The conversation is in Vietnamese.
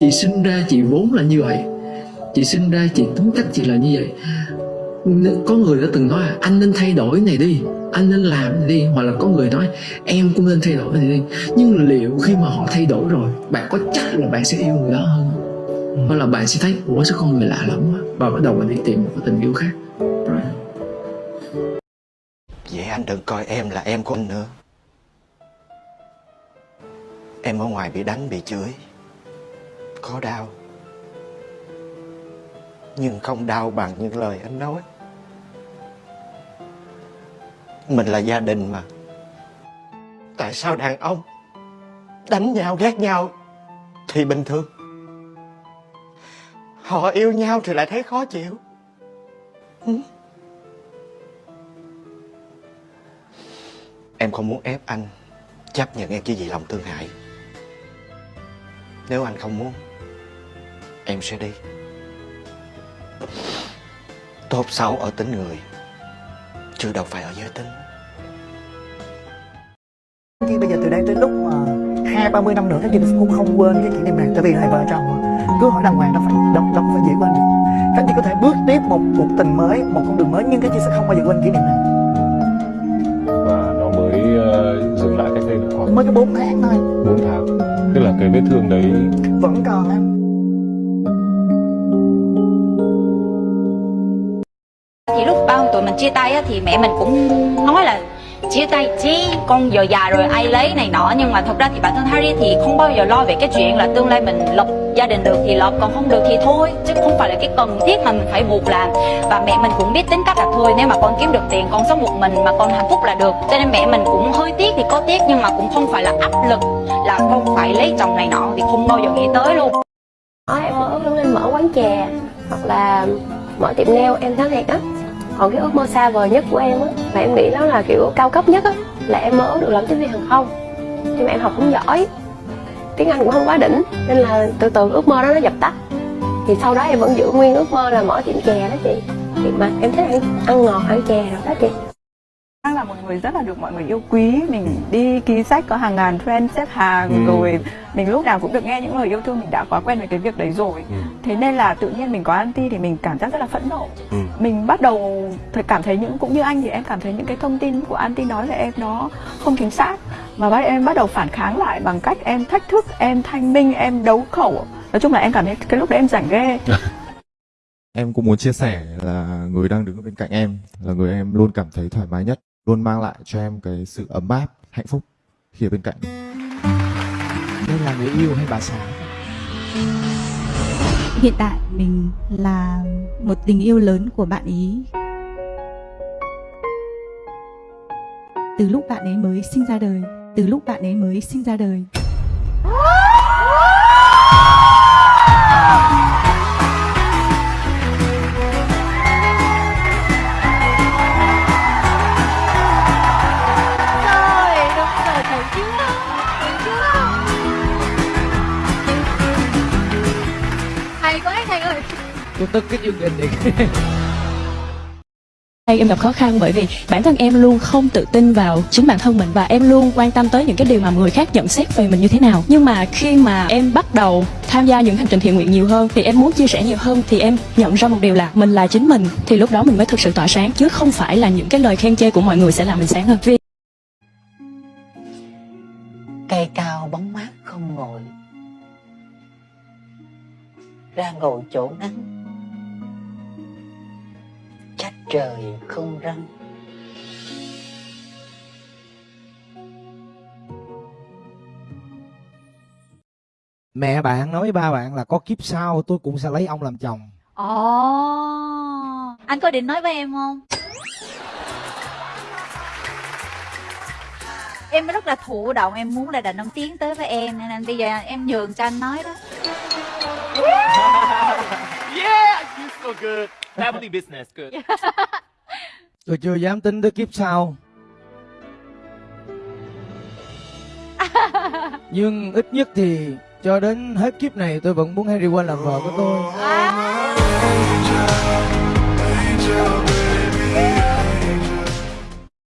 chị sinh ra chị vốn là như vậy. Chị sinh ra chị tính cách chị là như vậy. Có người đã từng nói là anh nên thay đổi này đi anh nên làm này đi. Hoặc là có người nói em cũng nên thay đổi này đi. Nhưng liệu khi mà họ thay đổi rồi bạn có chắc là bạn sẽ yêu người đó hơn không? hoặc là bạn sẽ thấy ủa sao con người lạ lắm quá. Và bắt đầu mình đi tìm một cái tình yêu khác. Right. Vậy anh đừng coi em là em của anh nữa. Em ở ngoài bị đánh bị chửi có đau. Nhưng không đau bằng những lời anh nói. Mình là gia đình mà. Tại sao đàn ông Đánh nhau, ghét nhau Thì bình thường? Họ yêu nhau thì lại thấy khó chịu. Ừ. Em không muốn ép anh Chấp nhận em chỉ vì lòng thương hại. Nếu anh không muốn Em sẽ đi. Tốt xấu ở tính người. Chứ đâu phải ở giới tính. Chứ bây giờ từ đây tới lúc mà hai ba mươi năm nữa các chị cũng không quên cái kỷ niệm này tại vì là vợ chồng cứ hỏi đàng hoàng đâu phải đâu, đâu phải dễ quên được. Các chị có thể bước tiếp một cuộc tình mới một con đường mới nhưng các chị sẽ không bao giờ quên kỷ niệm này. Và nó mới uh, dừng lại cách đây được khoảng mới có 4 tháng thôi. 4 tháng. Tức là cái vết thương đấy vẫn còn em thì lúc bao tụi mình chia tay á, thì mẹ mình cũng nói là chia tay chứ con giờ già rồi ai lấy này nọ. Nhưng mà thật ra thì bản thân Harry thì không bao giờ lo về cái chuyện là tương lai mình lập gia đình được thì lập còn không được thì thôi chứ không phải là cái cần thiết mà mình phải buộc làm. Và mẹ mình cũng biết tính cách là thôi nếu mà con kiếm được tiền con sống một mình mà con hạnh phúc là được. Cho nên mẹ mình cũng hơi tiếc thì có tiếc nhưng mà cũng không phải là áp lực là con phải lấy chồng này nọ thì không bao giờ nghĩ tới luôn. Em mơ ước lên mở quán chè hoặc là mở tiệm nail em thấy thiệt á còn cái ước mơ xa vời nhất của em á mà em nghĩ đó là kiểu cao cấp nhất á là em mơ ước được làm tiếp viên hàng không. Nhưng mà em học không giỏi tiếng anh cũng không quá đỉnh nên là từ từ ước mơ đó nó dập tắt. Thì sau đó em vẫn giữ nguyên ước mơ là mở tiệm chè đó chị. Thì mà em thích ăn, ăn ngọt ăn chè rồi đó chị là một người rất là được mọi người yêu quý. Mình đi ký sách có hàng ngàn friend xếp hàng Ừ. Rồi mình lúc nào cũng được nghe những lời yêu thương. Mình đã quá quen với cái việc đấy rồi. Ừ. Thế nên là tự nhiên mình có anti thì mình cảm giác rất là phẫn nộ. Ừ. Mình bắt đầu thời cảm thấy những cũng như anh thì em cảm thấy những cái thông tin của anti nói về em nó không chính xác. Và bắt em bắt đầu phản kháng lại bằng cách em thách thức, em thanh minh, em đấu khẩu. Nói chung là em cảm thấy cái lúc đấy em rảnh ghê. Em cũng muốn chia sẻ là người đang đứng bên cạnh em là người em luôn cảm thấy thoải mái nhất, luôn mang lại cho em cái sự ấm áp, hạnh phúc khi ở bên cạnh. đây là người yêu hay bà xã Hiện tại mình là một tình yêu lớn của bạn ý. Từ lúc bạn ấy mới sinh ra đời, từ lúc bạn ấy mới sinh ra đời. Hay quá thầy ơi tôi tức cái chương trình này Hay em gặp khó khăn bởi vì bản thân em luôn không tự tin vào chính bản thân mình và em luôn quan tâm tới những cái điều mà người khác nhận xét về mình như thế nào. Nhưng mà khi mà em bắt đầu tham gia những hành trình thiện nguyện nhiều hơn thì em muốn chia sẻ nhiều hơn thì em nhận ra một điều là mình là chính mình thì lúc đó mình mới thực sự tỏa sáng chứ không phải là những cái lời khen chê của mọi người sẽ làm mình sáng hơn. Vì Cây cao bóng mát không ngồi Ra ngồi chỗ nắng Trách trời không răng. Mẹ bạn nói với ba bạn là có kiếp sau tôi cũng sẽ lấy ông làm chồng. Ồ anh có định nói với em không? Em rất là thụ động em muốn là đàn ông tiến tới với em nên bây giờ em nhường cho anh nói đó Yeah, you so good. Family business, good. tôi chưa dám tính tới kiếp sau nhưng ít nhất thì cho đến hết kiếp này tôi vẫn muốn Harry Quinn làm vợ của tôi